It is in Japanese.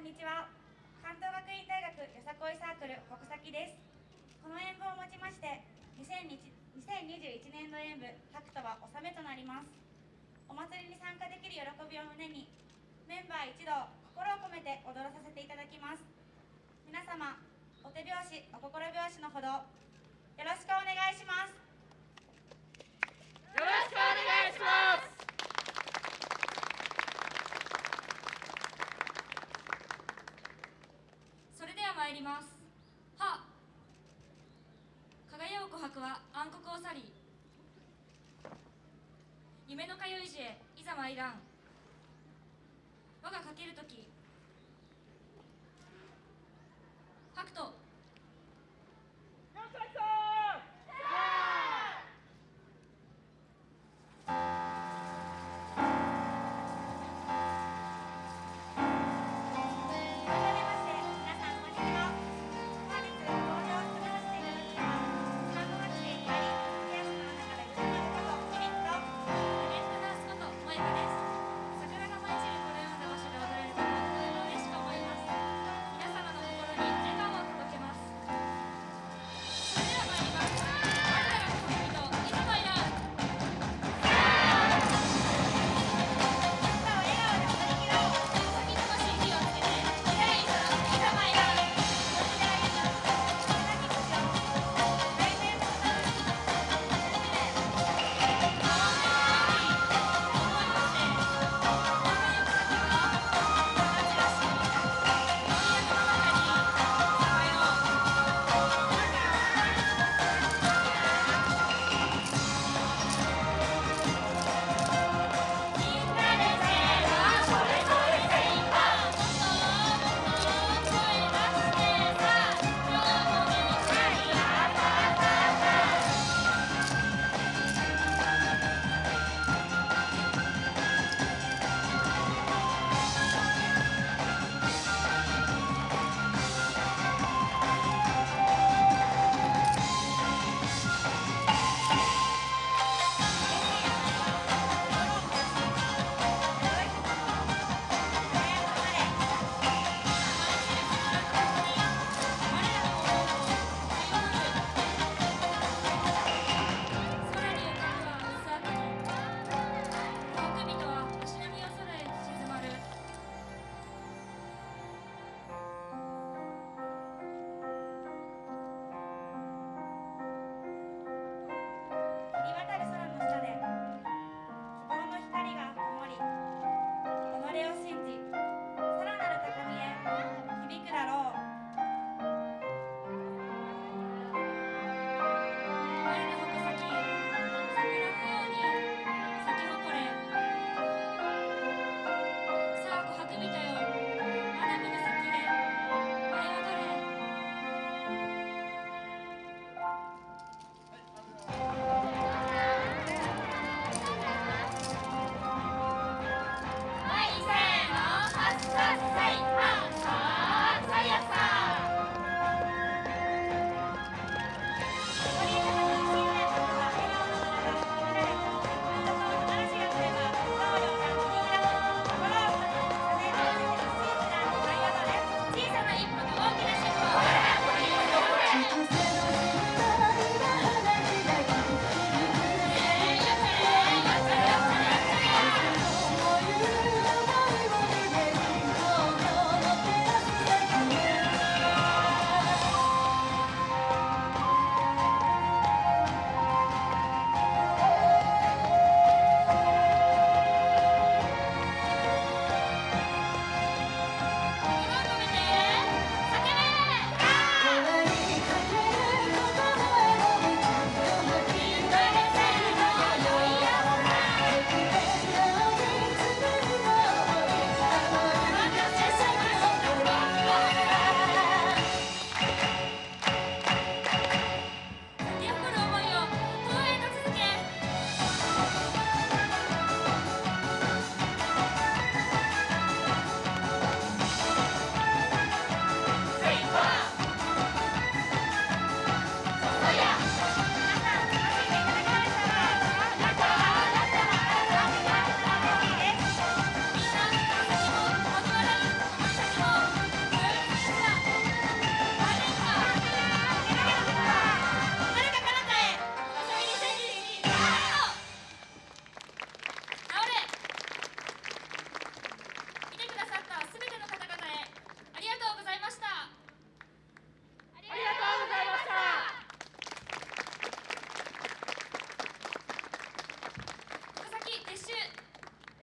んにちは。関東学院大学よさこいサークル国崎です。この演舞をもちまして2021年度演舞白とは納めとなります。お祭りに参加できる喜びを胸にメンバー一同心を込めて踊らさせていただきます。皆様お手拍子お心拍子のほどよろしくお願いしますよろしくお願いしますそれでは参りますは輝う琥珀は暗黒を去り夢の通いざ参らん。